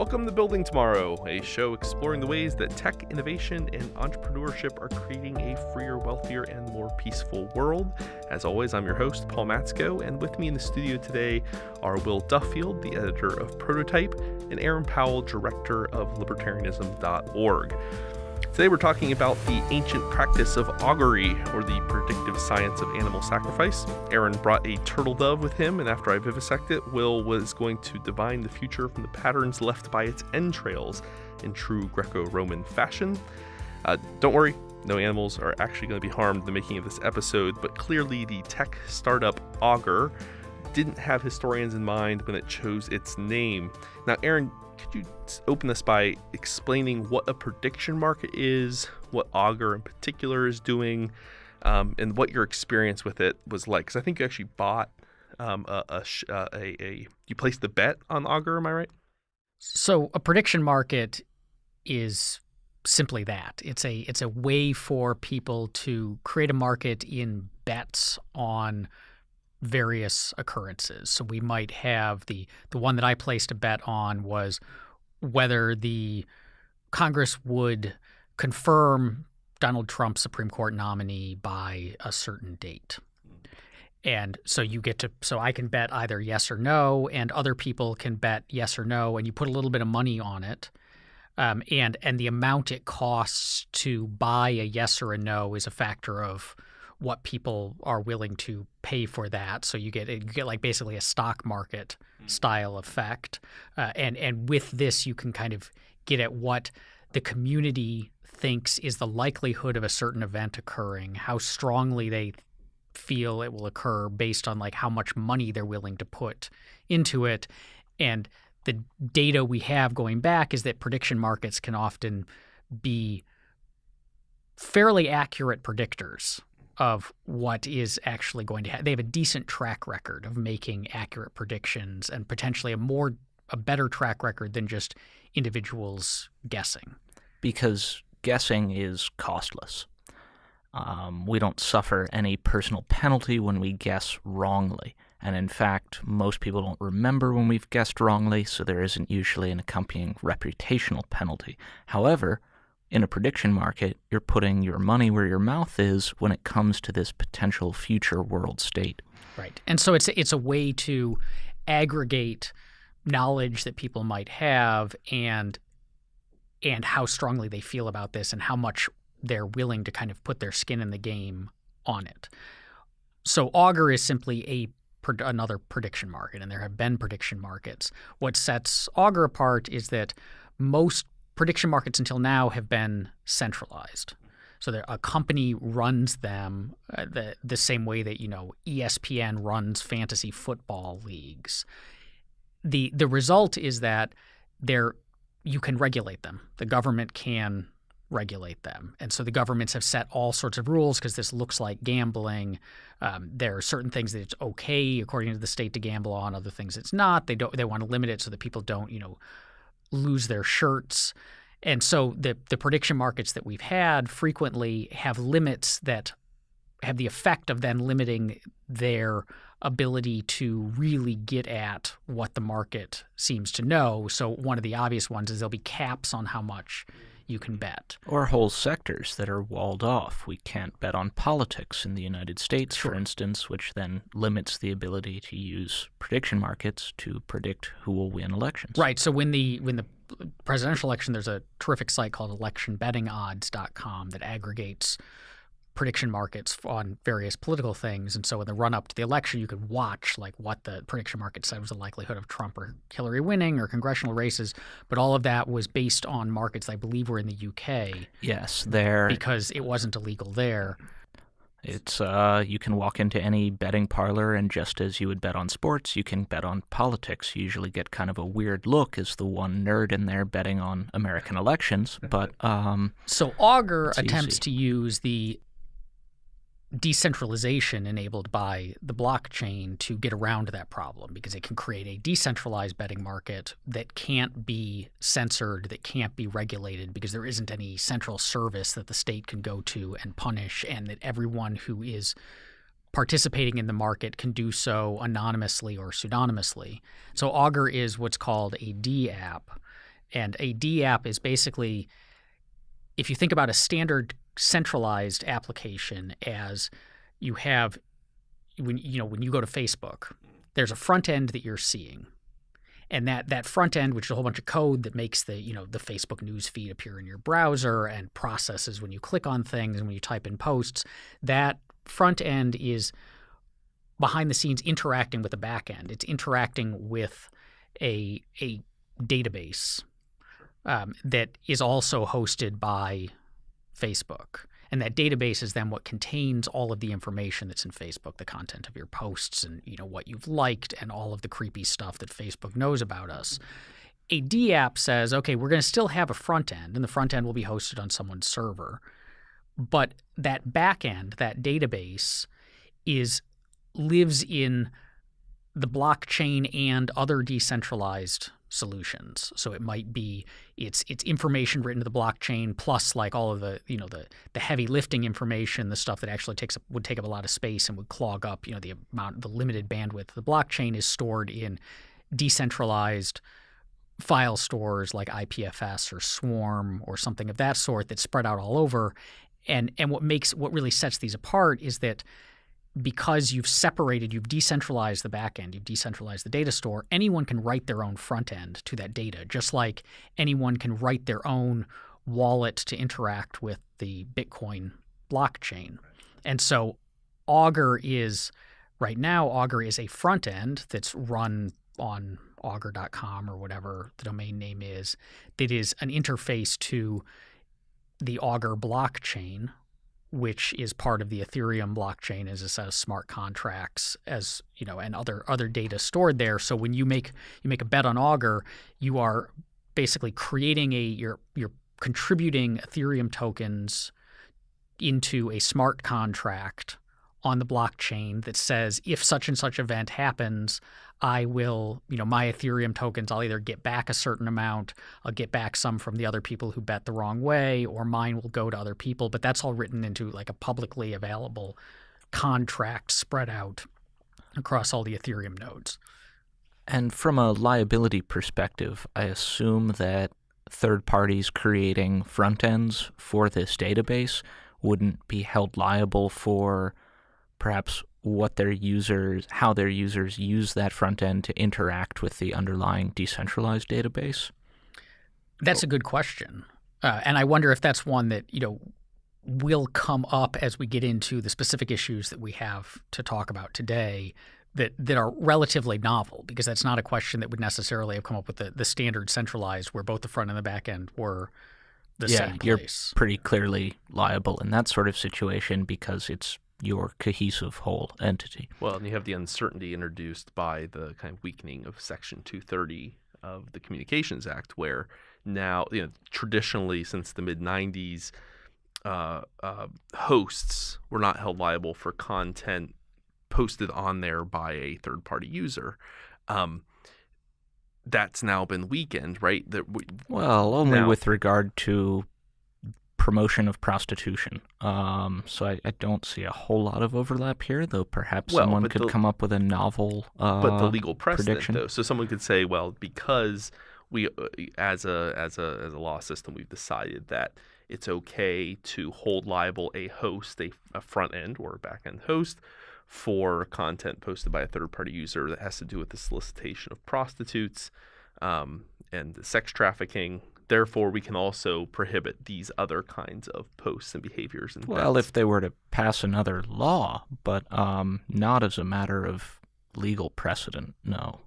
Welcome to Building Tomorrow, a show exploring the ways that tech, innovation, and entrepreneurship are creating a freer, wealthier, and more peaceful world. As always, I'm your host, Paul Matzko, and with me in the studio today are Will Duffield, the editor of Prototype, and Aaron Powell, director of libertarianism.org. Today we're talking about the ancient practice of augury, or the predictive science of animal sacrifice. Aaron brought a turtle dove with him, and after I vivisect it, Will was going to divine the future from the patterns left by its entrails in true Greco Roman fashion. Uh, don't worry, no animals are actually going to be harmed in the making of this episode, but clearly the tech startup Augur didn't have historians in mind when it chose its name. Now, Aaron, could you open this by explaining what a prediction market is, what Augur in particular is doing, um, and what your experience with it was like? Because I think you actually bought um, a, a, uh, a, a, you placed the bet on Augur. Am I right? So a prediction market is simply that. It's a it's a way for people to create a market in bets on various occurrences. So we might have the the one that I placed a bet on was whether the Congress would confirm Donald Trump's Supreme Court nominee by a certain date. And so you get to so I can bet either yes or no, and other people can bet yes or no, and you put a little bit of money on it. Um, and and the amount it costs to buy a yes or a no is a factor of what people are willing to pay for that. So you get you get like basically a stock market mm. style effect, uh, and and with this you can kind of get at what the community thinks is the likelihood of a certain event occurring, how strongly they feel it will occur based on like how much money they're willing to put into it, and the data we have going back is that prediction markets can often be fairly accurate predictors of what is actually going to happen. They have a decent track record of making accurate predictions and potentially a more a better track record than just individuals guessing. Because guessing is costless. Um, we don't suffer any personal penalty when we guess wrongly. And in fact, most people don't remember when we've guessed wrongly, so there isn't usually an accompanying reputational penalty. However, in a prediction market, you're putting your money where your mouth is when it comes to this potential future world state. Right. And so it's it's a way to aggregate knowledge that people might have and and how strongly they feel about this and how much they're willing to kind of put their skin in the game on it. So Augur is simply a another prediction market and there have been prediction markets. What sets Augur apart is that most prediction markets until now have been centralized. So a company runs them uh, the the same way that you know ESPN runs fantasy football leagues. the The result is that they're you can regulate them. The government can regulate them, and so the governments have set all sorts of rules because this looks like gambling. Um, there are certain things that it's okay according to the state to gamble on, other things it's not. They don't. They want to limit it so that people don't you know lose their shirts. And so the the prediction markets that we've had frequently have limits that have the effect of then limiting their ability to really get at what the market seems to know. So one of the obvious ones is there'll be caps on how much you can bet. Or whole sectors that are walled off. We can't bet on politics in the United States, sure. for instance, which then limits the ability to use prediction markets to predict who will win elections. Right. So when the when the presidential election, there's a terrific site called electionbettingodds.com that aggregates prediction markets on various political things. And so in the run up to the election, you could watch like what the prediction market said was the likelihood of Trump or Hillary winning or congressional races. But all of that was based on markets I believe were in the UK. Yes, there because it wasn't illegal there. It's uh, you can walk into any betting parlor, and just as you would bet on sports, you can bet on politics. You usually get kind of a weird look as the one nerd in there betting on American elections. But um, so Augur attempts easy. to use the decentralization enabled by the blockchain to get around that problem because it can create a decentralized betting market that can't be censored, that can't be regulated because there isn't any central service that the state can go to and punish, and that everyone who is participating in the market can do so anonymously or pseudonymously. So Augur is what's called a D app. And a DApp is basically, if you think about a standard centralized application as you have when you know when you go to Facebook, there's a front end that you're seeing. And that, that front end, which is a whole bunch of code that makes the you know the Facebook news feed appear in your browser and processes when you click on things and when you type in posts, that front end is behind the scenes interacting with the back end. It's interacting with a a database um, that is also hosted by Facebook. And that database is then what contains all of the information that's in Facebook, the content of your posts and you know what you've liked and all of the creepy stuff that Facebook knows about us. A DApp says, okay, we're going to still have a front end, and the front end will be hosted on someone's server. But that back end, that database, is lives in the blockchain and other decentralized solutions. So it might be it's it's information written to the blockchain plus like all of the you know the the heavy lifting information, the stuff that actually takes up, would take up a lot of space and would clog up you know the amount the limited bandwidth. The blockchain is stored in decentralized file stores like IPFS or Swarm or something of that sort that's spread out all over. And and what makes what really sets these apart is that because you've separated, you've decentralized the backend, you've decentralized the data store, anyone can write their own front end to that data, just like anyone can write their own wallet to interact with the Bitcoin blockchain. And so Augur is right now Augur is a front end that's run on augur.com or whatever the domain name is that is an interface to the Augur blockchain which is part of the Ethereum blockchain as a set of smart contracts as you know and other other data stored there. So when you make you make a bet on Augur you are basically creating a you're you're contributing Ethereum tokens into a smart contract on the blockchain that says if such and such event happens I will, you know, my Ethereum tokens, I'll either get back a certain amount, I'll get back some from the other people who bet the wrong way, or mine will go to other people. But that's all written into like a publicly available contract spread out across all the Ethereum nodes. And from a liability perspective, I assume that third parties creating front ends for this database wouldn't be held liable for perhaps what their users, how their users use that front end to interact with the underlying decentralized database? That's a good question. Uh, and I wonder if that's one that, you know, will come up as we get into the specific issues that we have to talk about today that, that are relatively novel, because that's not a question that would necessarily have come up with the, the standard centralized where both the front and the back end were the yeah, same place. You're pretty clearly liable in that sort of situation because it's your cohesive whole entity. Well, and you have the uncertainty introduced by the kind of weakening of Section 230 of the Communications Act, where now, you know, traditionally since the mid 90s, uh, uh, hosts were not held liable for content posted on there by a third party user. Um, that's now been weakened, right? That we, well, only now, with regard to promotion of prostitution. Um, so I, I, don't see a whole lot of overlap here, though perhaps well, someone could the, come up with a novel. Uh, but the legal precedent, prediction. though, so someone could say, well, because we, uh, as a as a as a law system, we've decided that it's okay to hold liable a host, a, a front end or a back end host, for content posted by a third party user that has to do with the solicitation of prostitutes um, and sex trafficking Therefore, we can also prohibit these other kinds of posts and behaviors. And well, if they were to pass another law, but um, not as a matter of legal precedent, no.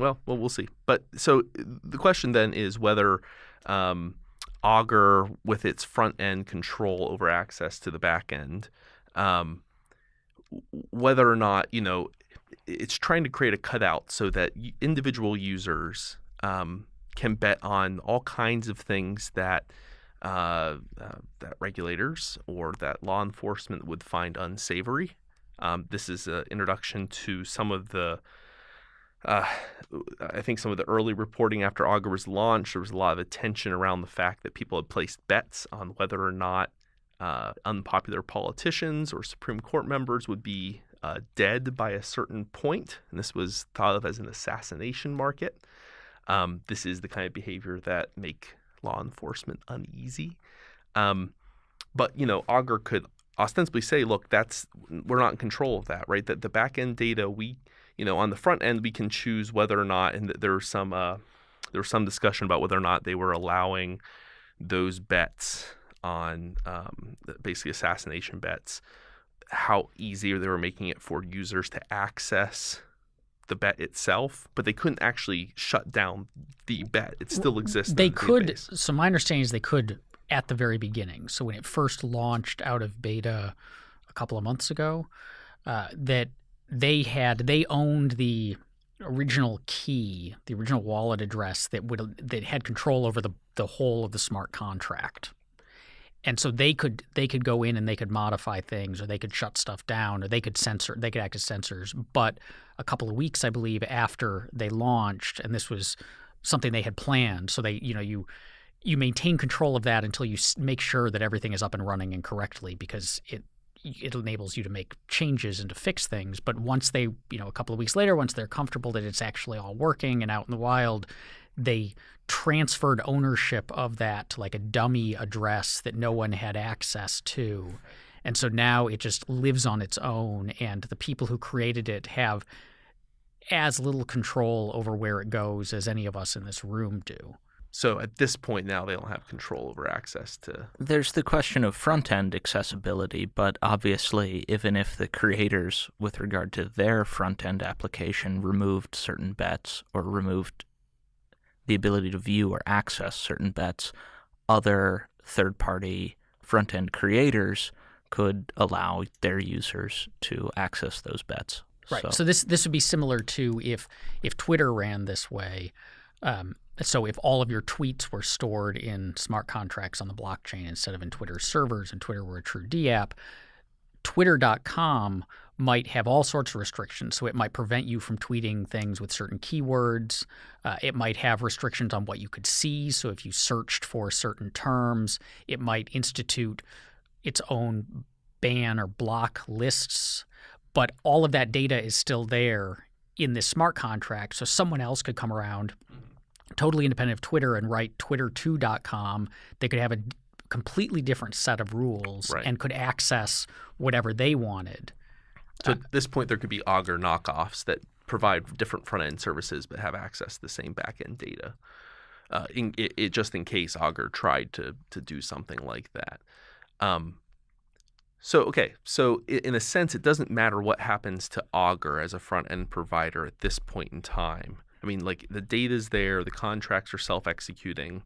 Well, well, we'll see. But so the question then is whether um, Augur, with its front end control over access to the back end, um, whether or not you know it's trying to create a cutout so that individual users um, can bet on all kinds of things that uh, uh, that regulators or that law enforcement would find unsavory. Um, this is an introduction to some of the. Uh, I think some of the early reporting after Augur was launched, there was a lot of attention around the fact that people had placed bets on whether or not uh, unpopular politicians or Supreme Court members would be uh, dead by a certain point, and this was thought of as an assassination market. Um, this is the kind of behavior that make law enforcement uneasy. Um, but you know, Augur could ostensibly say, "Look, that's we're not in control of that, right? That the back end data we, you know, on the front end we can choose whether or not, and there's some uh, there was some discussion about whether or not they were allowing those bets on um, basically assassination bets, how easy they were making it for users to access the bet itself, but they couldn't actually shut down the bet. It still exists. They the could. database. So my understanding is they could at the very beginning. So when it first launched out of beta a couple of months ago, uh, that they had they owned the original key, the original wallet address that would that had control over the the whole of the smart contract. And so they could they could go in and they could modify things or they could shut stuff down or they could censor they could act as censors. But a couple of weeks, I believe, after they launched, and this was something they had planned. So they, you know, you you maintain control of that until you make sure that everything is up and running and correctly because it it enables you to make changes and to fix things. But once they, you know, a couple of weeks later, once they're comfortable that it's actually all working and out in the wild, they transferred ownership of that to like a dummy address that no one had access to. And so now it just lives on its own, and the people who created it have as little control over where it goes as any of us in this room do. So at this point now, they don't have control over access to. There's the question of front end accessibility, but obviously, even if the creators, with regard to their front end application, removed certain bets or removed the ability to view or access certain bets, other third party front end creators could allow their users to access those bets. Right. So, So, this this would be similar to if if Twitter ran this way. Um, so if all of your tweets were stored in smart contracts on the blockchain instead of in Twitter servers, and Twitter were a true DApp, Twitter.com might have all sorts of restrictions. So it might prevent you from tweeting things with certain keywords. Uh, it might have restrictions on what you could see. So if you searched for certain terms, it might institute its own ban or block lists. But all of that data is still there in this smart contract. So someone else could come around, totally independent of Twitter, and write twitter2.com. They could have a completely different set of rules Right. and could access whatever they wanted. So at this point, there could be Augur knockoffs that provide different front end services but have access to the same back end data. Uh, in, it, it just in case Augur tried to to do something like that. Um, so okay, so in a sense, it doesn't matter what happens to Augur as a front end provider at this point in time. I mean, like the data's there, the contracts are self executing.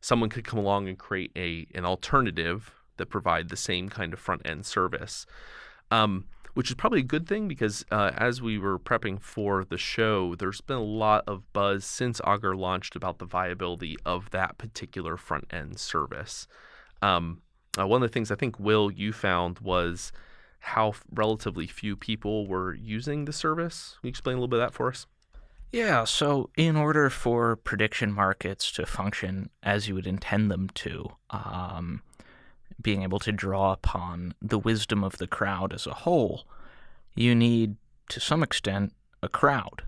Someone could come along and create a an alternative that provide the same kind of front end service. Um, which is probably a good thing because uh, as we were prepping for the show, there's been a lot of buzz since Augur launched about the viability of that particular front end service. Um, uh, one of the things I think, Will, you found was how f- relatively few people were using the service. Can you explain a little bit of that for us? Yeah, so in order for prediction markets to function as you would intend them to, um, being able to draw upon the wisdom of the crowd as a whole, you need, to some extent, a crowd.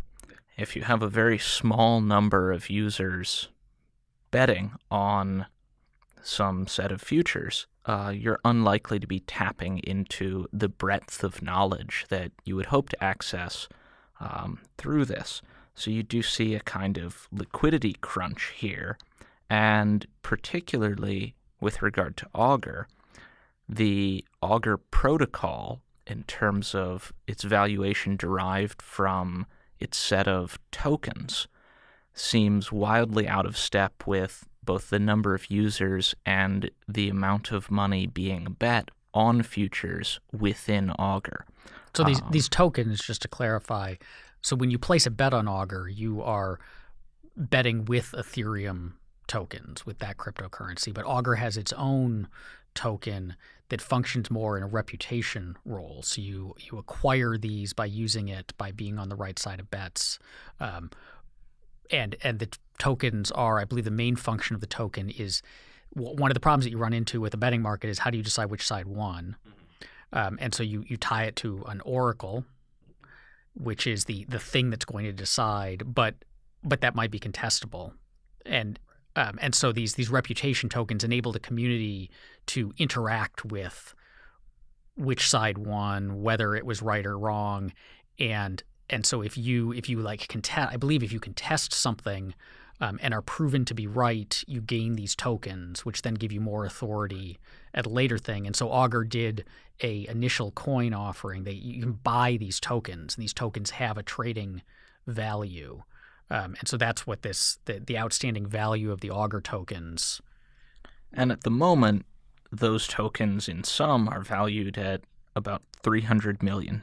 If you have a very small number of users betting on some set of futures, uh, you're unlikely to be tapping into the breadth of knowledge that you would hope to access um, through this. So you do see a kind of liquidity crunch here, and particularly with regard to Augur, the Augur protocol, in terms of its valuation derived from its set of tokens, seems wildly out of step with both the number of users and the amount of money being bet on futures within Augur. So these Um, these tokens, just to clarify, so when you place a bet on Augur, you are betting with Ethereum tokens with that cryptocurrency, but Augur has its own token that functions more in a reputation role. So you you acquire these by using it by being on the right side of bets. Um, and and the tokens are, I believe, the main function of the token is one of the problems that you run into with the betting market is how do you decide which side won? Um, and so you you tie it to an oracle, which is the the thing that's going to decide. But but that might be contestable, and um, and so these these reputation tokens enable the community to interact with which side won, whether it was right or wrong, and and so if you if you like contest, I believe if you contest something um, and are proven to be right, you gain these tokens, which then give you more authority at a later thing. And so Augur did a initial coin offering that you can buy these tokens, and these tokens have a trading value. Um, and so that's what this the, the outstanding value of the Augur tokens. And at the moment, those tokens in sum are valued at about $300 million.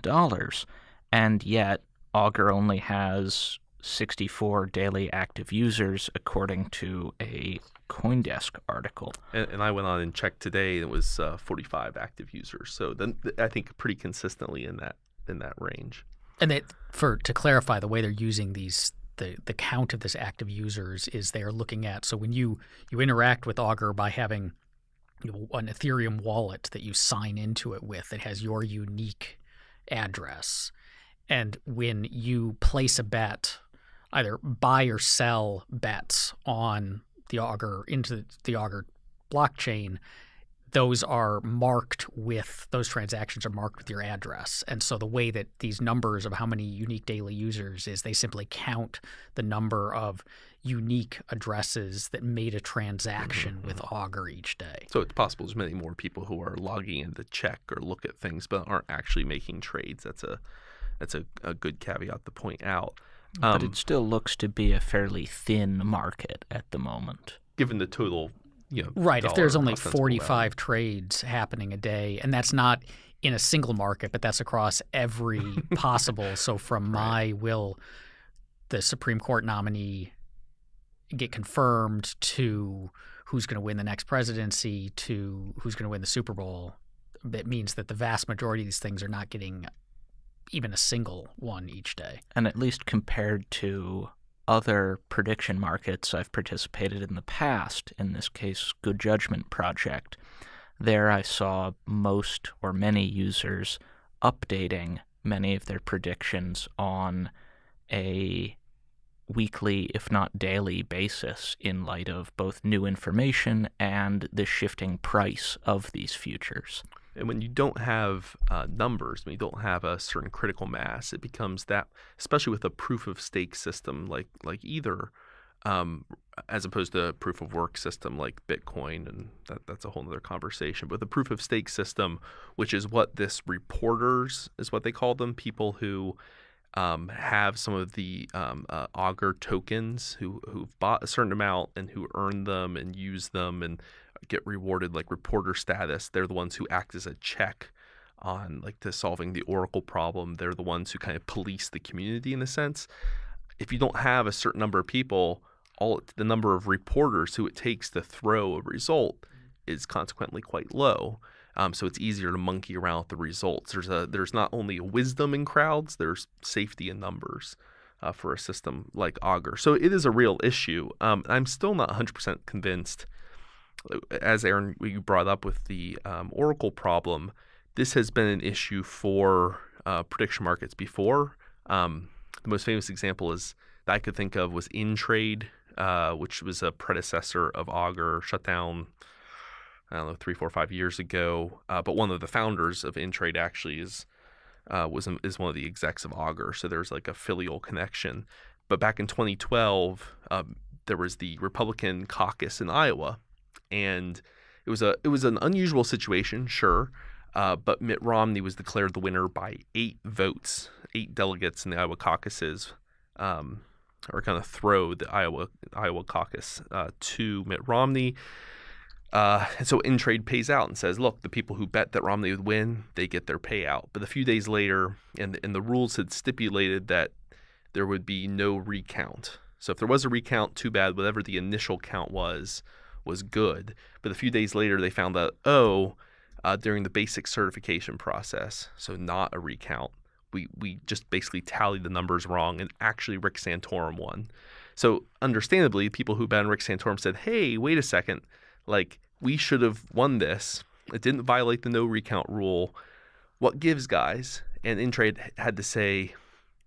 And yet, Augur only has 64 daily active users, according to a CoinDesk article. And, and I went on and checked today, and it was uh, 45 active users. So then I think pretty consistently in that in that range. And they, for to clarify, the way they're using these the the count of this active users is they're looking at. So when you you interact with Augur by having an Ethereum wallet that you sign into it with that has your unique address. And when you place a bet, either buy or sell bets on the Augur into the Augur blockchain, those are marked with those transactions are marked with your address. And so the way that these numbers of how many unique daily users is they simply count the number of unique addresses that made a transaction mm-hmm. with Augur each day. So it's possible there's many more people who are logging in to check or look at things but aren't actually making trades. That's a that's a, a good caveat to point out. Um, but it still looks to be a fairly thin market at the moment. Given the total you know, right. If there's only 45 value. trades happening a day, and that's not in a single market, but that's across every possible. So from my will the Supreme Court nominee get confirmed to who's going to win the next presidency to who's going to win the Super Bowl, That means that the vast majority of these things are not getting even a single one each day. And at least compared to other prediction markets I've participated in the past, in this case, Good Judgment Project, there I saw most or many users updating many of their predictions on a weekly, if not daily, basis in light of both new information and the shifting price of these futures. And when you don't have uh, numbers, when you don't have a certain critical mass, it becomes that, especially with a proof of stake system like like Ether, um, as opposed to a proof of work system like Bitcoin, and that, that's a whole other conversation. But the proof of stake system, which is what this reporters is what they call them, people who um, have some of the um, uh, Augur tokens who who've bought a certain amount and who earn them and use them and get rewarded like reporter status. They're the ones who act as a check on like to solving the Oracle problem. They're the ones who kind of police the community in a sense. If you don't have a certain number of people, all the number of reporters who it takes to throw a result is consequently quite low. Um, so it's easier to monkey around with the results. There's a there's not only wisdom in crowds, there's safety in numbers uh, for a system like Augur. So it is a real issue. Um, I'm still not 100% convinced. As Aaron you brought up with the um, Oracle problem, this has been an issue for uh, prediction markets before. Um, the most famous example is that I could think of was InTrade, uh, which was a predecessor of Augur, shut down I don't know, three, four, five years ago. Uh, but one of the founders of InTrade actually is uh, was is one of the execs of Augur, so there's like a filial connection. But back in 2012, um, there was the Republican caucus in Iowa, and it was a it was an unusual situation, sure. Uh, but Mitt Romney was declared the winner by eight votes, eight delegates in the Iowa caucuses, um, or kind of throw the Iowa Iowa caucus uh, to Mitt Romney. Uh, and so InTrade pays out and says, look, the people who bet that Romney would win, they get their payout. But a few days later, and, and the rules had stipulated that there would be no recount. So if there was a recount, too bad. Whatever the initial count was, was good. But a few days later, they found that, oh, uh, during the basic certification process, so not a recount, we, we just basically tallied the numbers wrong, and actually Rick Santorum won. So understandably, people who bet on Rick Santorum said, hey, wait a second – like we should have won this. It didn't violate the no recount rule. What gives, guys? And InTrade had to say,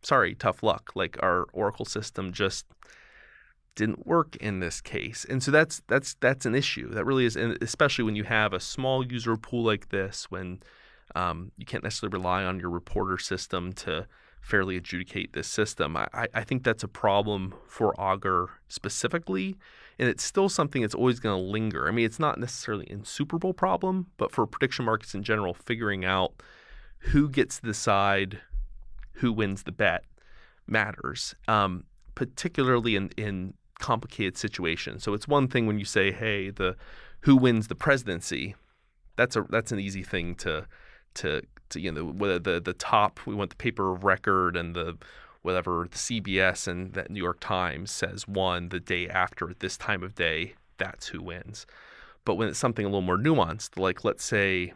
sorry, tough luck. Like our Oracle system just didn't work in this case. And so that's that's that's an issue. That really is, and especially when you have a small user pool like this, when um, you can't necessarily rely on your reporter system to fairly adjudicate this system. I, I think that's a problem for Augur specifically, and it's still something that's always going to linger. I mean, it's not necessarily an insuperable problem, but for prediction markets in general, figuring out who gets to decide who wins the bet matters, um, particularly in, in complicated situation. So it's one thing when you say, "Hey, the who wins the presidency," that's a that's an easy thing to to to you know whether the the top we want the paper of record and the whatever the CBS and that New York Times says won the day after at this time of day, that's who wins. But when it's something a little more nuanced, like let's say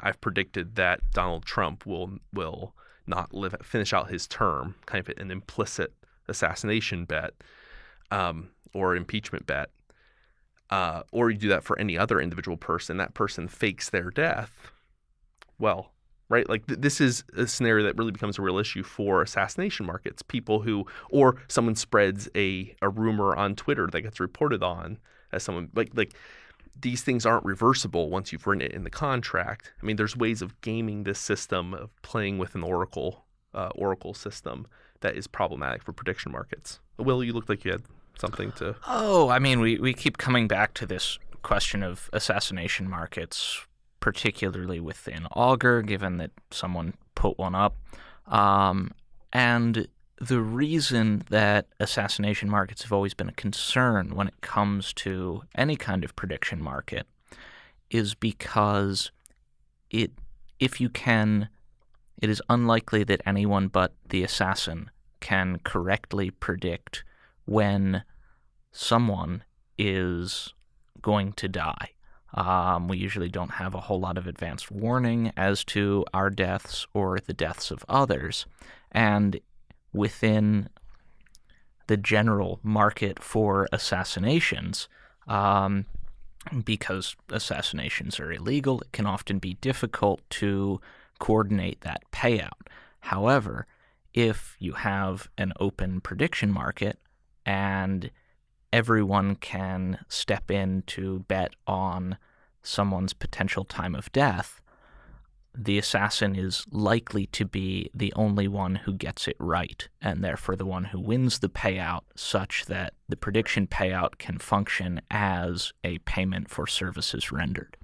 I've predicted that Donald Trump will will not live finish out his term, kind of an implicit assassination bet um, or impeachment bet, uh, or you do that for any other individual person, that person fakes their death. Well, right? Like th- this is a scenario that really becomes a real issue for assassination markets. People who, or someone spreads a, a rumor on Twitter that gets reported on as someone like like these things aren't reversible once you've written it in the contract. I mean, there's ways of gaming this system of playing with an oracle uh, oracle system that is problematic for prediction markets. Will, you looked like you had something to. Oh, I mean, we, we keep coming back to this question of assassination markets, particularly within Augur, given that someone put one up. Um, and the reason that assassination markets have always been a concern when it comes to any kind of prediction market is because it if you can it is unlikely that anyone but the assassin can correctly predict when someone is going to die. Um, we usually don't have a whole lot of advanced warning as to our deaths or the deaths of others. And within the general market for assassinations, um, because assassinations are illegal, it can often be difficult to coordinate that payout. However, if you have an open prediction market and everyone can step in to bet on someone's potential time of death, the assassin is likely to be the only one who gets it right, and therefore the one who wins the payout, such that the prediction payout can function as a payment for services rendered.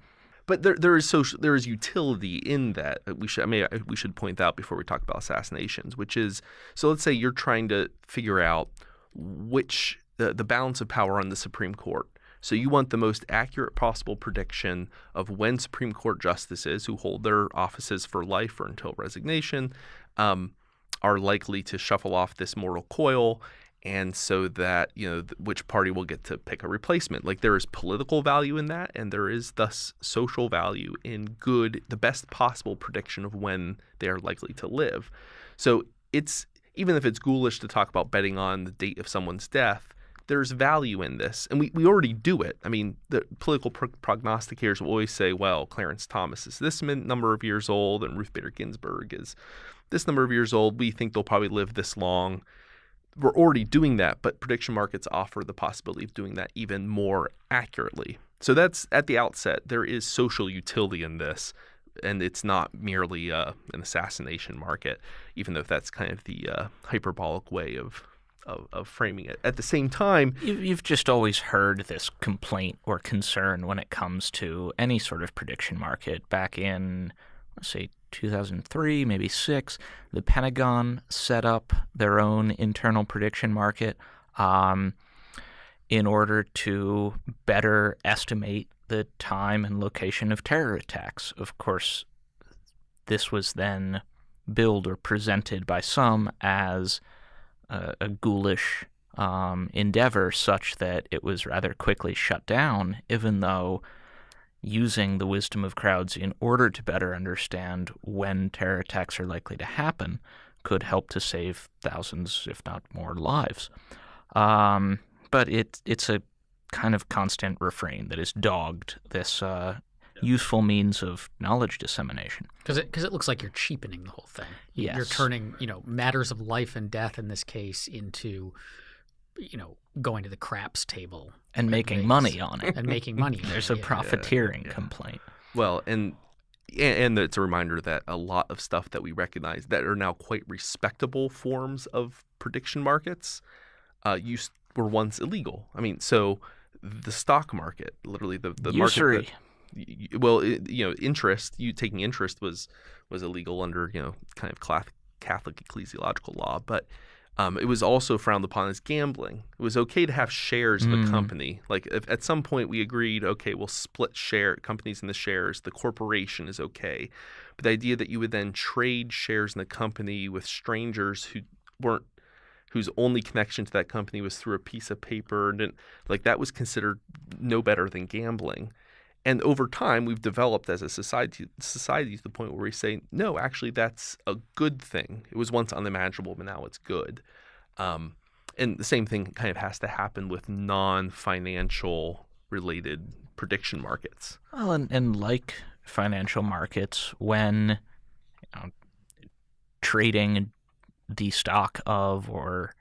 But there, there is social, there is utility in that. Uh, we should, I mean, we should point out before we talk about assassinations, which is, so let's say you're trying to figure out which the, the balance of power on the Supreme Court. So you want the most accurate possible prediction of when Supreme Court justices who hold their offices for life or until resignation um, are likely to shuffle off this mortal coil and so that you know which party will get to pick a replacement like there is political value in that and there is thus social value in good the best possible prediction of when they are likely to live so it's even if it's ghoulish to talk about betting on the date of someone's death there's value in this and we, we already do it. I mean the political pro- prognosticators will always say well clarence thomas is this number of years old and ruth bader ginsburg is this number of years old. We think they'll probably live this long. We're already doing that, but prediction markets offer the possibility of doing that even more accurately. So that's at the outset, there is social utility in this, and it's not merely uh, an assassination market, even though that's kind of the uh, hyperbolic way of, of, of framing it. At the same time, you've just always heard this complaint or concern when it comes to any sort of prediction market. Back in, let's say, 2003, maybe six, the Pentagon set up their own internal prediction market um, in order to better estimate the time and location of terror attacks. Of course, this was then billed or presented by some as a, a ghoulish um, endeavor, such that it was rather quickly shut down, even though using the wisdom of crowds in order to better understand when terror attacks are likely to happen could help to save thousands, if not more, lives. Um, but it, it's a kind of constant refrain that is dogged this uh, useful means of knowledge dissemination. Because it, cause it looks like you're cheapening the whole thing. Yes. You're turning, you know, matters of life and death in this case into you know, going to the craps table and making Vegas money on it. and making money. There's it, a yeah. profiteering yeah. complaint. Well, and and it's a reminder that a lot of stuff that we recognize that are now quite respectable forms of prediction markets uh, used were once illegal. I mean, so the stock market, literally the the Usury. market. That, well, it, you know, interest. You taking interest was was illegal under you know kind of Cath- Catholic ecclesiological law, but um, it was also frowned upon as gambling. It was okay to have shares of a Mm. company. Like if at some point we agreed, okay, we'll split share companies in the shares. The corporation is okay, but the idea that you would then trade shares in the company with strangers who weren't whose only connection to that company was through a piece of paper and like that was considered no better than gambling. And over time, we've developed as a society society to the point where we say, no, actually, that's a good thing. It was once unimaginable, but now it's good. Um, and the same thing kind of has to happen with non-financial related prediction markets. Well, and, and like financial markets, when you know, trading the stock of or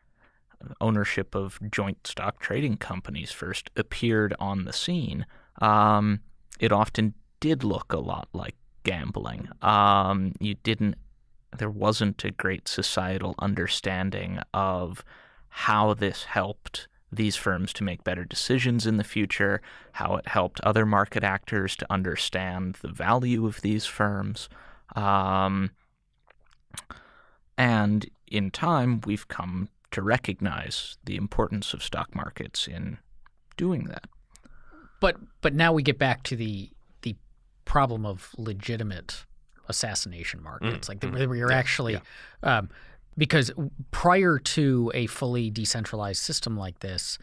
ownership of joint stock trading companies first appeared on the scene, um, it often did look a lot like gambling. Um, you didn't, there wasn't a great societal understanding of how this helped these firms to make better decisions in the future, how it helped other market actors to understand the value of these firms. Um, and in time, we've come to recognize the importance of stock markets in doing that. But but now we get back to the the problem of legitimate assassination markets, like the, mm. where you're Yeah, actually um, because prior to a fully decentralized system like this,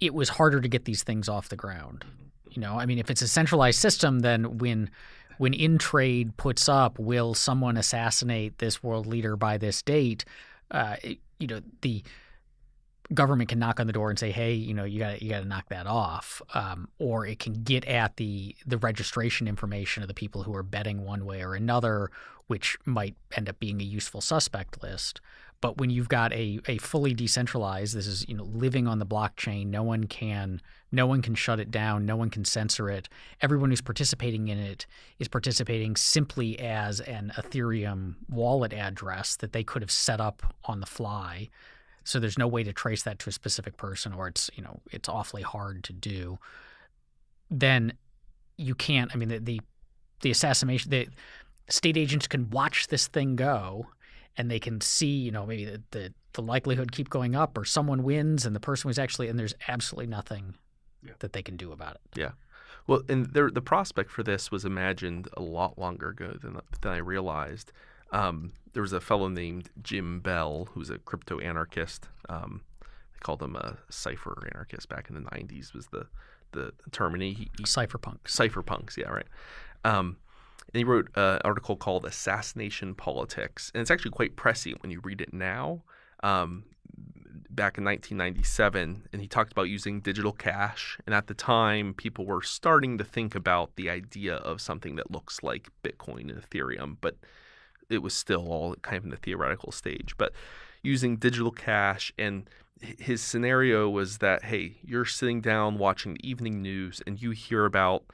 it was harder to get these things off the ground. You know, I mean, if it's a centralized system, then when when Intrade puts up, will someone assassinate this world leader by this date? Uh, you know, the government can knock on the door and say, "Hey, you know, you got you got to knock that off," um, or it can get at the the registration information of the people who are betting one way or another, which might end up being a useful suspect list. But when you've got a, a fully decentralized, this is you know living on the blockchain. No one can no one can shut it down. No one can censor it. Everyone who's participating in it is participating simply as an Ethereum wallet address that they could have set up on the fly. So there's no way to trace that to a specific person, or it's you know it's awfully hard to do. Then you can't. I mean the the, the assassination the state agents can watch this thing go and they can see, you know, maybe the, the, the likelihood keep going up or someone wins and the person was actually, and there's absolutely nothing Yeah. that they can do about it. Yeah. Well, and there, the prospect for this was imagined a lot longer ago than, than I realized. Um, there was a fellow named Jim Bell who's a crypto anarchist. Um, they called him a cipher anarchist back in the 90s was the, the term. And he, he Cypherpunks. cypherpunks, yeah, right. Um, and he wrote an article called "Assassination Politics," and it's actually quite prescient when you read it now. Um, back in 1997, and he talked about using digital cash. And at the time, people were starting to think about the idea of something that looks like Bitcoin and Ethereum, but it was still all kind of in the theoretical stage. But using digital cash and his scenario was that hey, you're sitting down watching the evening news and you hear about,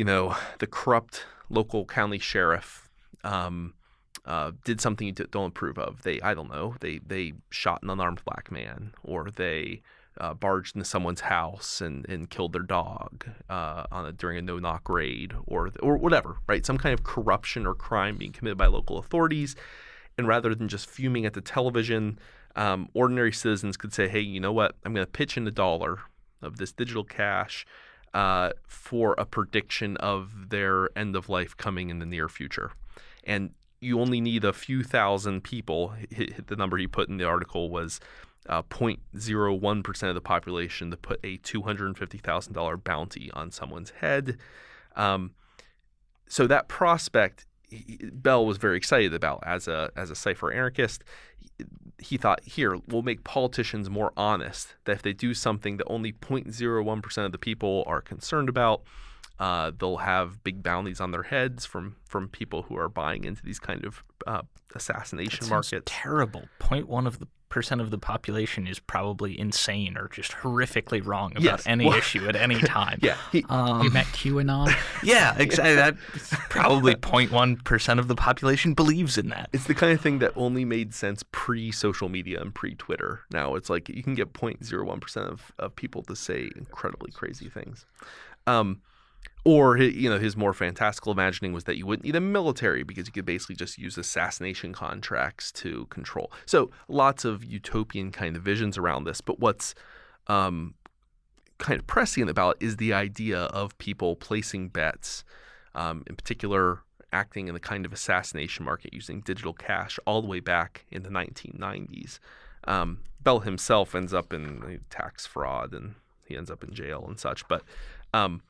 you know, the corrupt local county sheriff um, uh, did something you don't approve of. They, I don't know, they they shot an unarmed black man, or they uh, barged into someone's house and, and killed their dog uh, on a, during a no knock raid, or or whatever, right? Some kind of corruption or crime being committed by local authorities, and rather than just fuming at the television, um, ordinary citizens could say, "Hey, you know what? I'm going to pitch in a dollar of this digital cash." Uh, for a prediction of their end of life coming in the near future. And you only need a few thousand people. The number he put in the article was uh, 0.01% of the population to put a $250,000 bounty on someone's head. Um, so that prospect, he- Bell was very excited about as a as a cipher anarchist. He thought, here, we'll make politicians more honest. That if they do something that only 0.01% of the people are concerned about, uh, they'll have big bounties on their heads from from people who are buying into these kind of uh, assassination markets. Terrible. Point one of the percent of the population is probably insane or just horrifically wrong about Yes. any Well- issue at any time. Yeah, he, Um, you met QAnon. yeah, exactly. That probably 0.1 percent of the population believes in that. it's the kind of thing that only made sense pre-social media and pre-Twitter. Now it's like you can get 0.01 percent of, of people to say incredibly crazy things. Um, or you know his more fantastical imagining was that you wouldn't need a military because you could basically just use assassination contracts to control. So lots of utopian kind of visions around this. But what's um, kind of prescient about is the idea of people placing bets, um, in particular acting in the kind of assassination market using digital cash all the way back in the 1990s. Um, Bell himself ends up in tax fraud and he ends up in jail and such. But um,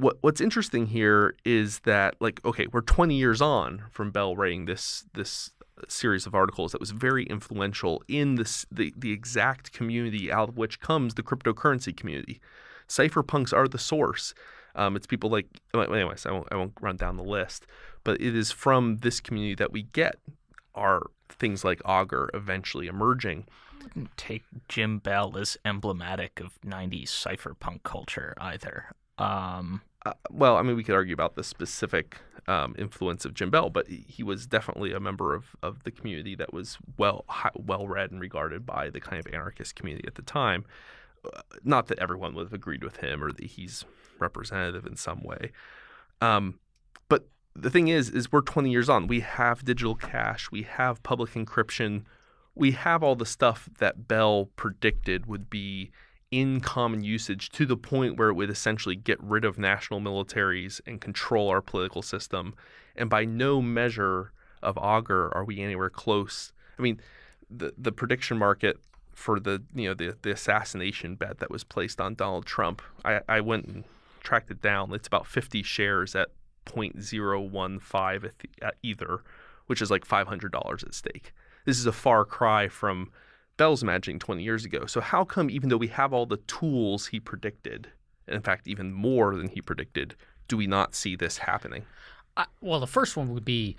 what what's interesting here is that like okay, we're 20 years on from Bell writing this this series of articles that was very influential in this the the exact community out of which comes the cryptocurrency community. Cypherpunks are the source. Um, it's people like anyways. I won't I won't run down the list, but it is from this community that we get our things like Augur eventually emerging. wouldn't take Jim Bell as emblematic of 90s cypherpunk culture either. Um, uh, well, I mean, we could argue about the specific um, influence of Jim Bell, but he- was definitely a member of, of the community that was well well read and regarded by the kind of anarchist community at the time. Uh, not that everyone would have agreed with him or that he's representative in some way. Um, but the thing is, is we're 20 years on. We have digital cash. We have public encryption. We have all the stuff that Bell predicted would be in common usage to the point where it would essentially get rid of national militaries and control our political system. And by no measure of augur are we anywhere close. I mean, the the prediction market for the you know the the assassination bet that was placed on Donald Trump, I, I went and tracked it down. It's about 50 shares at 0.015 at, the, at ether, which is like $500 at stake. This is a far cry from Bell's imagining 20 years ago. So how come even though we have all the tools he predicted, and in fact even more than he predicted, do we not see this happening? Uh, well, the first one would be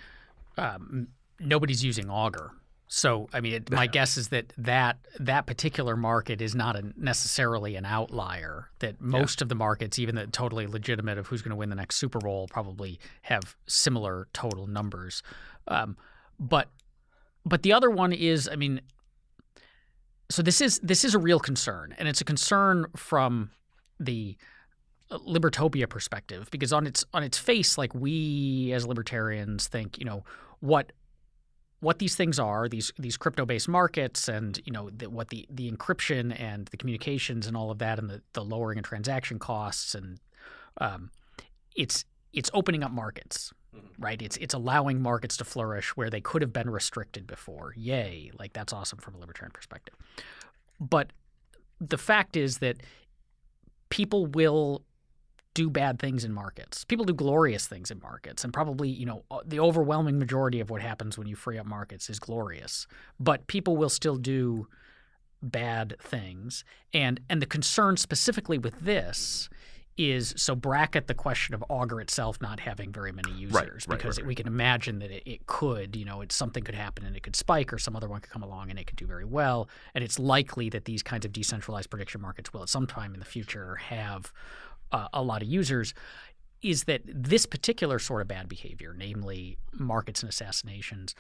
um, nobody's using Augur. So, I mean, it, my guess is that, that that particular market is not a, necessarily an outlier. That most of the markets, even the totally legitimate of who's going to win the next Super Bowl, probably have similar total numbers. Um, but but the other one is, I mean, so this is this is a real concern, and it's a concern from the libertopia perspective because on its on its face like we as libertarians think you know what what these things are these these crypto based markets and you know the, what the the encryption and the communications and all of that and the, the lowering of transaction costs and um, it's it's opening up markets mm-hmm. right? It's it's allowing markets to flourish where they could have been restricted before. Yay. Like that's awesome from a libertarian perspective. But the fact is that people will do bad things in markets. People do glorious things in markets, and probably you know uh, the overwhelming majority of what happens when you free up markets is glorious. But people will still do bad things, and and the concern specifically with this is so bracket the question of Augur itself not having very many users right, because right, we can imagine that it, it could you know it's something could happen and it could spike or some other one could come along and it could do very well and it's likely that these kinds of decentralized prediction markets will at some time in the future have uh, a lot of users is that this particular sort of bad behavior, namely markets and assassinations,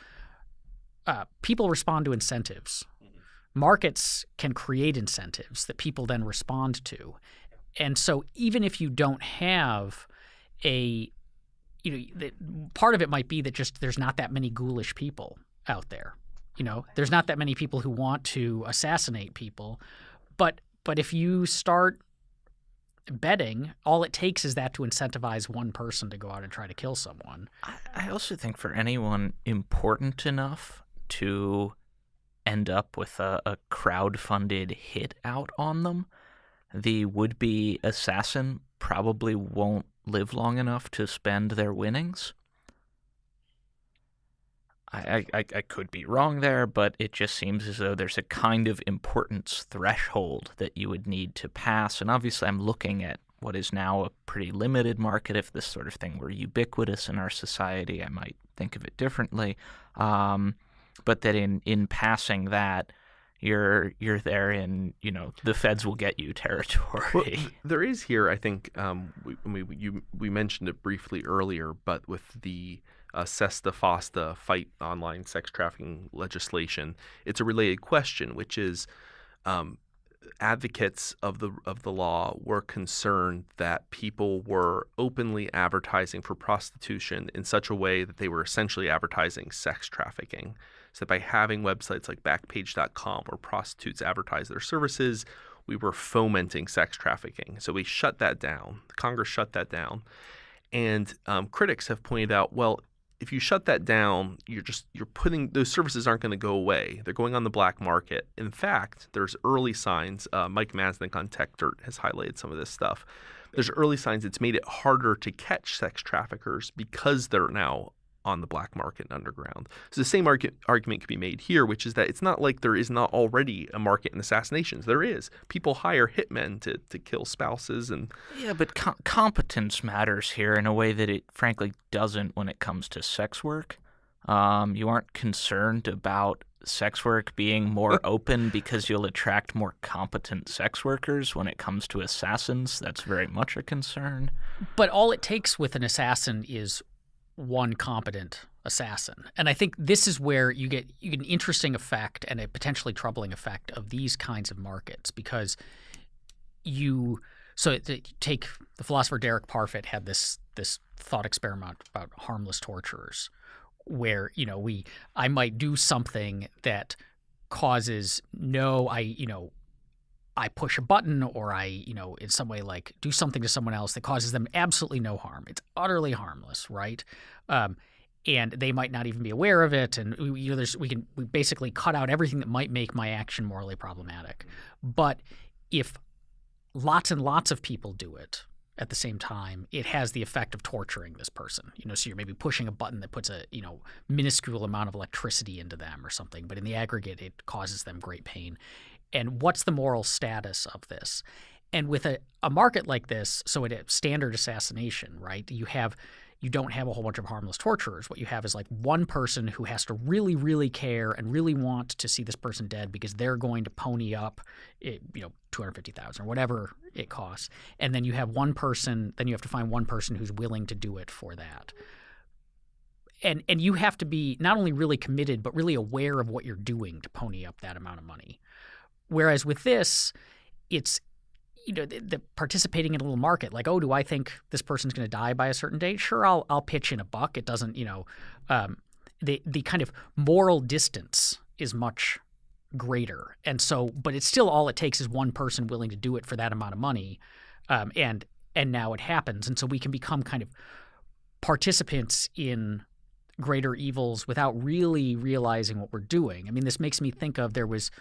uh, people respond to incentives. Markets can create incentives that people then respond to. And so even if you don't have a you know the, part of it might be that just there's not that many ghoulish people out there. You know, there's not that many people who want to assassinate people. But but if you start betting, all it takes is that to incentivize one person to go out and try to kill someone. I, I also think for anyone important enough to end up with a, a crowd-funded hit out on them, the would-be assassin probably won't live long enough to spend their winnings. I, I, I could be wrong there, but it just seems as though there's a kind of importance threshold that you would need to pass. And obviously, I'm looking at what is now a pretty limited market. If this sort of thing were ubiquitous in our society, I might think of it differently. Um, but that in, in passing that, you're you're there in you know the feds will get you territory. Well, there is here, I think, um, we, we, you, we mentioned it briefly earlier, but with the uh, SESTA FOSTA fight online sex trafficking legislation, it's a related question, which is um, advocates of the of the law were concerned that people were openly advertising for prostitution in such a way that they were essentially advertising sex trafficking. So by having websites like Backpage.com where prostitutes advertise their services, we were fomenting sex trafficking. So we shut that down. Congress shut that down, and um, critics have pointed out, well, if you shut that down, you're just you're putting those services aren't going to go away. They're going on the black market. In fact, there's early signs. Uh, Mike Masnick on Techdirt has highlighted some of this stuff. There's early signs it's made it harder to catch sex traffickers because they're now on the black market and underground. So the same argu- argument could be made here, which is that it's not like there is not already a market in assassinations. There is. People hire hitmen to, to kill spouses and yeah, but com- competence matters here in a way that it frankly doesn't when it comes to sex work. Um, you aren't concerned about sex work being more open because you'll attract more competent sex workers when it comes to assassins. That's very much a concern. But all it takes with an assassin is one competent assassin. And I think this is where you get you get an interesting effect and a potentially troubling effect of these kinds of markets because you so take the philosopher Derek Parfit had this this thought experiment about harmless torturers where you know we I might do something that causes no I you know I push a button or I, you know, in some way like do something to someone else that causes them absolutely no harm. It's utterly harmless, right? Um, and they might not even be aware of it. And you know, we can we basically cut out everything that might make my action morally problematic. But if lots and lots of people do it at the same time, it has the effect of torturing this person. You know, so you're maybe pushing a button that puts a you know minuscule amount of electricity into them or something, but in the aggregate, it causes them great pain and what's the moral status of this? And with a, a market like this, so a standard assassination, right? You have you don't have a whole bunch of harmless torturers. What you have is like one person who has to really, really care and really want to see this person dead because they're going to pony up, eh, you know, two hundred fifty thousand or whatever it costs. And then you have one person. Then you have to find one person who's willing to do it for that. And and you have to be not only really committed but really aware of what you're doing to pony up that amount of money. Whereas with this, it's you know the, the, participating in a little market like oh do i think this person's going to die by a certain date? Sure i'll i'll pitch in a buck. It doesn't you know um, the the kind of moral distance is much greater. And so but it's still all it takes is one person willing to do it for that amount of money um, and and now it happens. And so we can become kind of participants in greater evils without really realizing what we're doing. I mean this makes me think of there was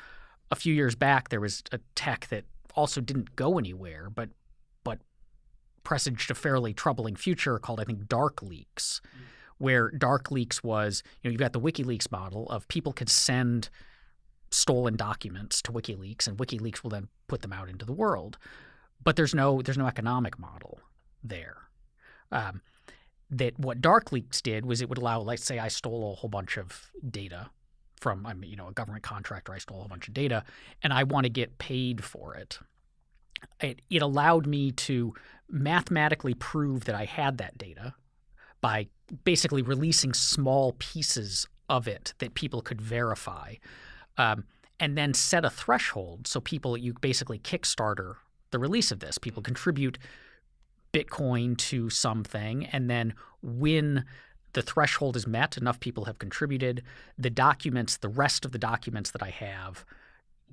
a few years back there was a tech that also didn't go anywhere, but but presaged a fairly troubling future called I think Dark Leaks, mm. where Dark Leaks was you know you've got the WikiLeaks model of people could send stolen documents to WikiLeaks and WikiLeaks will then put them out into the world, but there's no there's no economic model there. Um, that what Dark Leaks did was it would allow, let's say, I stole a whole bunch of data from I'm you know a government contractor. I stole a bunch of data, and I want to get paid for it. It, it allowed me to mathematically prove that I had that data by basically releasing small pieces of it that people could verify, um, and then set a threshold so people you basically Kickstarter the release of this. People contribute Bitcoin to something, and then when the threshold is met, enough people have contributed. The documents, the rest of the documents that I have,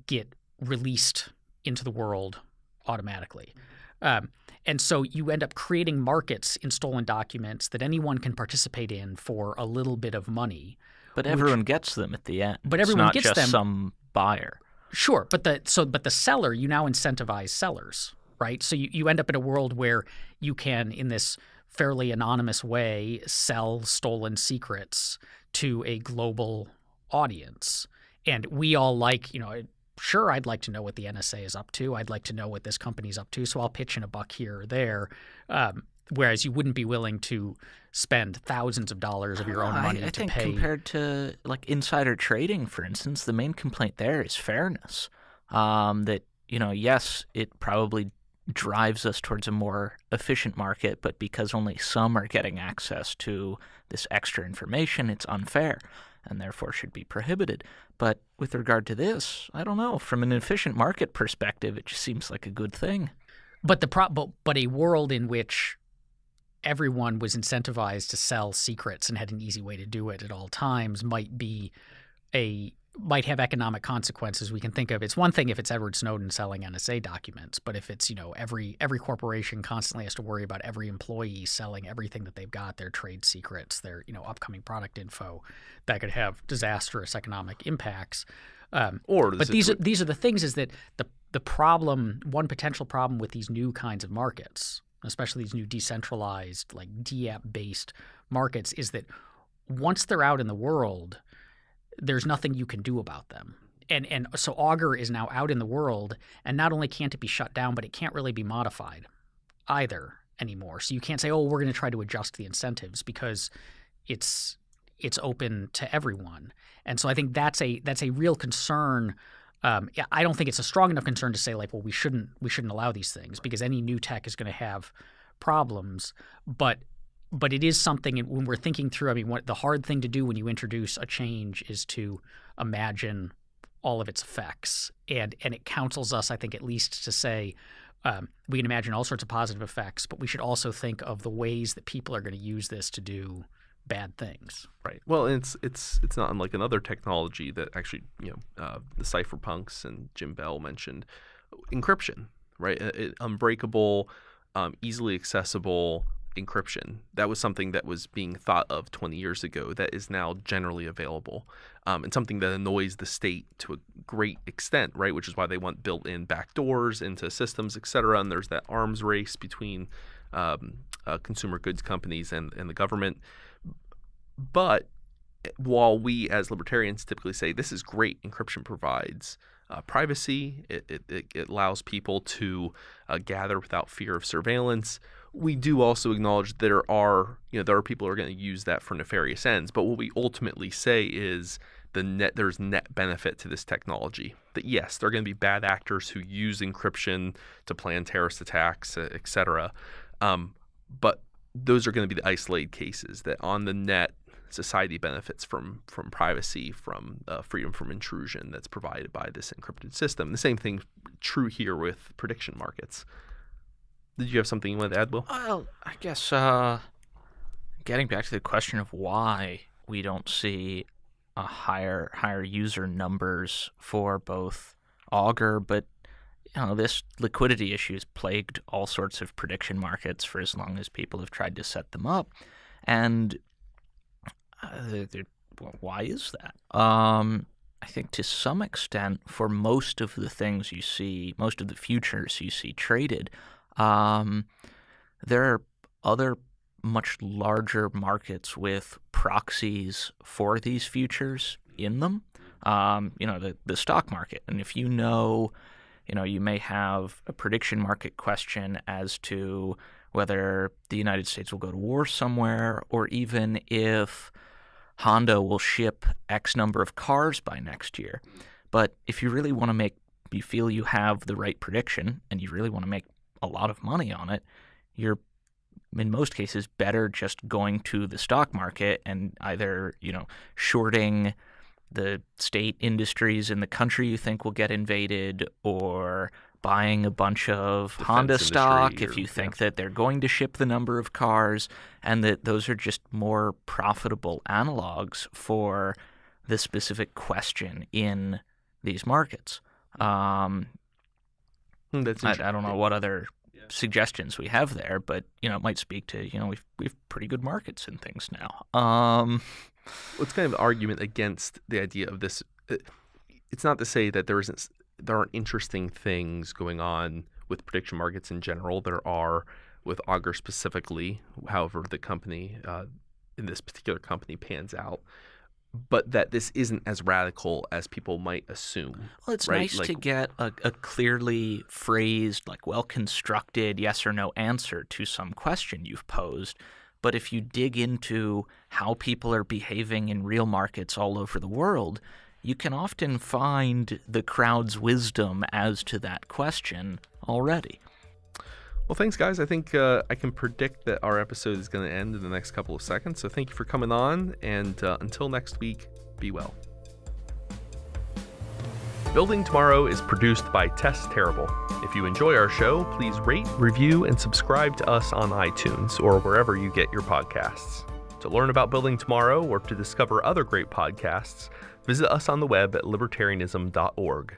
get released into the world automatically. Um, and so you end up creating markets in stolen documents that anyone can participate in for a little bit of money. But everyone gets them at the end. But everyone it's gets just them. Some buyer. Sure, but the so but the seller you now incentivize sellers, right? So you, you end up in a world where you can in this fairly anonymous way sell stolen secrets to a global audience. And we all like, you know, sure, I'd like to know what the NSA is up to. I'd like to know what this company's up to. So I'll pitch in a buck here or there. Um, whereas you wouldn't be willing to spend thousands of dollars of your own money I, I to think pay. compared to like insider trading, for instance, the main complaint there is fairness. Um, that you know, yes, it probably drives us towards a more efficient market, but because only some are getting access to this extra information, it's unfair and therefore should be prohibited. But with regard to this, I don't know. From an efficient market perspective, it just seems like a good thing. But the pro- but, but a world in which everyone was incentivized to sell secrets and had an easy way to do it at all times might be a might have economic consequences we can think of. It's one thing if it's Edward Snowden selling NSA documents, but if it's, you know, every every corporation constantly has to worry about every employee selling everything that they've got, their trade secrets, their, you know, upcoming product info, that could have disastrous economic impacts. Um, Or but these are these are the things is that the the problem one potential problem with these new kinds of markets, especially these new decentralized like DApp based markets, is that once they're out in the world, there's nothing you can do about them. And and so Augur is now out in the world, and not only can't it be shut down, but it can't really be modified either anymore. So you can't say, "Oh, we're going to try to adjust the incentives," because it's it's open to everyone. And so I think that's a that's a real concern. Um, I don't think it's a strong enough concern to say like, well, we shouldn't we shouldn't allow these things because any new tech is going to have problems. But but it is something when we're thinking through. I mean, what the hard thing to do when you introduce a change is to imagine all of its effects, and and it counsels us, I think, at least to say. Um, we can imagine all sorts of positive effects, but we should also think of the ways that people are going to use this to do bad things. Right. Well, it's it's it's not unlike another technology that actually you know uh, the cypherpunks and Jim Bell mentioned encryption. Right. It, unbreakable, um, easily accessible encryption. That was something that was being thought of 20 years ago that is now generally available, um, and something that annoys the state to a great extent, right? Which is why they want built-in backdoors into systems, et cetera. And there's that arms race between um, uh, consumer goods companies and, and the government. But while we as libertarians typically say this is great, encryption provides uh, privacy, it, it, it, allows people to uh, gather without fear of surveillance. We do also acknowledge there are, you know, there are people who are going to use that for nefarious ends. But what we ultimately say is the net there's net benefit to this technology. That yes, there are going to be bad actors who use encryption to plan terrorist attacks, etc. Um, but those are going to be the isolated cases that on the net society benefits from from privacy, from uh, freedom from intrusion that's provided by this encrypted system. The same thing true here with prediction markets. Did you have something you wanted to add, Will? Well, I guess uh, getting back to the question of why we don't see a higher higher user numbers for both Augur, but you know this liquidity issue has plagued all sorts of prediction markets for as long as people have tried to set them up, and uh, well, why is that? Um, I think to some extent, for most of the things you see, most of the futures you see traded, um, there are other much larger markets with proxies for these futures in them. Um, you know, the, the stock market. And if you know, you know, you may have a prediction market question as to whether the United States will go to war somewhere, or even if Honda will ship X number of cars by next year. But if you really want to make, you feel you have the right prediction and you really want to make a lot of money on it, you're in most cases better just going to the stock market and either, you know, shorting the state industries in the country you think will get invaded or buying a bunch of Defense Honda stock if you think yeah. that they're going to ship the number of cars and that those are just more profitable analogs for the specific question in these markets. Um, That's I, I don't know what other suggestions we have there, but you know, it might speak to you know we've we've pretty good markets and things now. Um, Well, it's kind of an argument against the idea of this. uh, It's not to say that there isn't there aren't interesting things going on with prediction markets in general. There are with Augur specifically. However, the company uh, in this particular company pans out. But that this isn't as radical as people might assume. Well, it's right? nice Like- to get a, a clearly phrased, like well constructed yes or no answer to some question you've posed. But if you dig into how people are behaving in real markets all over the world, you can often find the crowd's wisdom as to that question already. Well, thanks, guys. I think uh, I can predict that our episode is going to end in the next couple of seconds. So thank you for coming on. And uh, until next week, be well. Building Tomorrow is produced by Tess Terrible. If you enjoy our show, please rate, review, and subscribe to us on iTunes or wherever you get your podcasts. To learn about Building Tomorrow or to discover other great podcasts, visit us on the web at libertarianism.org.